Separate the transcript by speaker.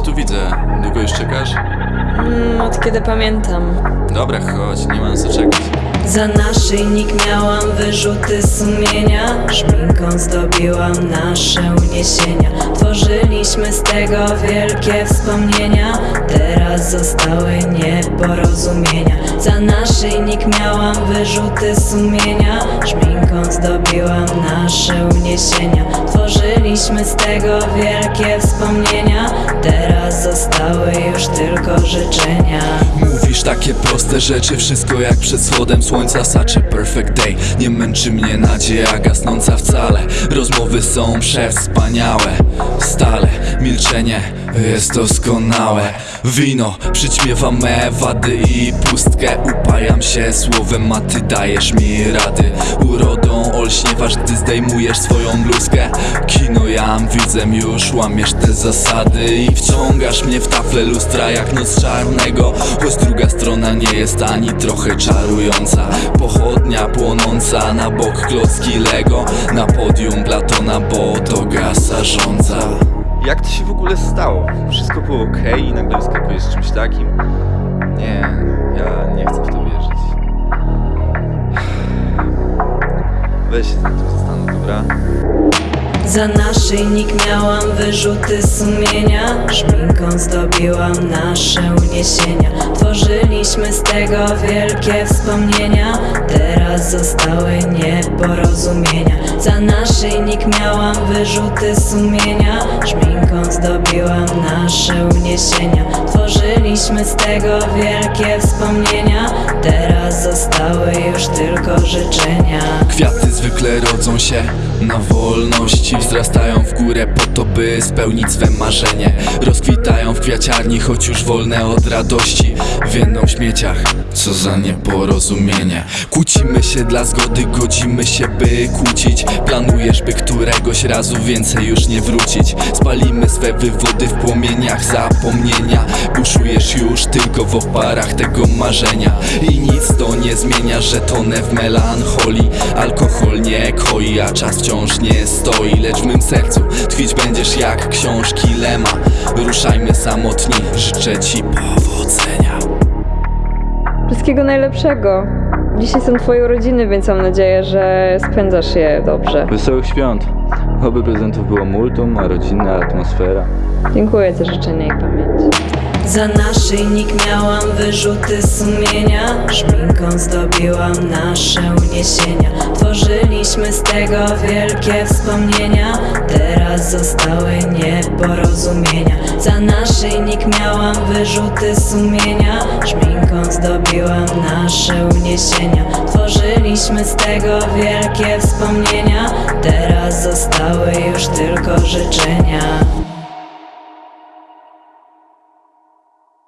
Speaker 1: cię tu widzę. Długo już czekasz? Mm, od kiedy pamiętam.
Speaker 2: Dobra, chodź, nie mam co czekać.
Speaker 3: Za naszyjnik miałam wyrzuty sumienia. Szminką zdobiłam nasze uniesienia. Tworzyliśmy z tego wielkie wspomnienia. Teraz zostały nieporozumienia. Za naszyjnik miałam wyrzuty sumienia. Szminką zdobiłam nasze uniesienia. Tworzyliśmy z tego wielkie wspomnienia. Teraz zostały już tylko życzenia.
Speaker 2: Mówisz takie proste rzeczy, wszystko jak przed wschodem słońca Saczy perfect day, nie męczy mnie nadzieja gasnąca wcale. Rozmowy są przewspaniałe, stale milczenie jest doskonałe Wino przyćmiewa me wady i pustkę. Upajam się słowem, a ty dajesz mi rady. Urodą olśniewasz, gdy zdejmujesz swoją bluzkę. Kino jam, widzę już, łamiesz te zasady I wciągasz mnie w tafle lustra jak noc czarnego. Choć druga strona nie jest ani trochę czarująca. Pochodnia płonąca, na bok klocki Lego. Na podium Platona, bo to gasa rządza
Speaker 4: Jak to się w ogóle stało? Wszystko było ok i nagle wyskakujesz z czymś takim? Nie, ja nie chcę w to wierzyć. Weź się tam tu zastanów, dobra?
Speaker 3: Za naszyjnik miałam wyrzuty sumienia. Szminką zdobiłam nasze uniesienia. Tworzyliśmy z tego wielkie wspomnienia. Teraz zostały nieporozumienia. Za naszyjnik miałam wyrzuty sumienia. Szminką zdobiłam nasze uniesienia. Tworzyliśmy z tego wielkie wspomnienia. Teraz zostały już tylko życzenia.
Speaker 2: Kwiaty zwykle rodzą się na wolności Wzrastają w górę po to, by spełnić swe marzenie. Rozkwitają w kwiaciarni, choć już wolne od radości. Więdą w śmieciach, co za nieporozumienie. Kłócimy się dla zgody, godzimy się, by kłócić. Planujesz, by któregoś razu więcej już nie wrócić. Spalimy swe wywody w płomieniach zapomnienia. Buszujesz już tylko w oparach tego marzenia. I nic to nie zmienia, że tonę w melancholii koi, a czas wciąż nie stoi Lecz w mym sercu tkwić będziesz jak książki Lema Ruszajmy samotni, życzę ci powodzenia
Speaker 1: Wszystkiego najlepszego. Dzisiaj są twoje urodziny, więc mam nadzieję, że spędzasz je dobrze.
Speaker 4: Wesołych świąt! Oby prezentów było multum, a rodzinna atmosfera.
Speaker 1: Dziękuję za życzenia i pamięć.
Speaker 3: Za naszyjnik miałam wyrzuty sumienia. Szminką zdobiłam nasze uniesienia. Tworzyliśmy z tego wielkie wspomnienia. Teraz zostały nieporozumienia. Za naszyjnik miałam wyrzuty sumienia. Szminką zdobiłam nasze uniesienia. Tworzyliśmy z tego wielkie wspomnienia. Teraz zostały już tylko życzenia